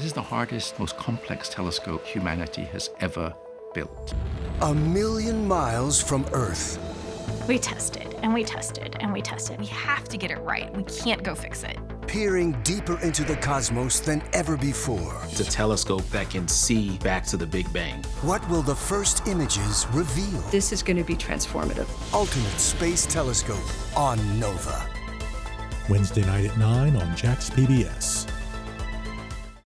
This is the hardest, most complex telescope humanity has ever built. A million miles from Earth. We tested and we tested and we tested. We have to get it right. We can't go fix it. Peering deeper into the cosmos than ever before. It's a telescope that can see back to the Big Bang. What will the first images reveal? This is going to be transformative. Ultimate Space Telescope on NOVA. Wednesday night at 9 on Jax PBS.